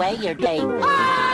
away your day.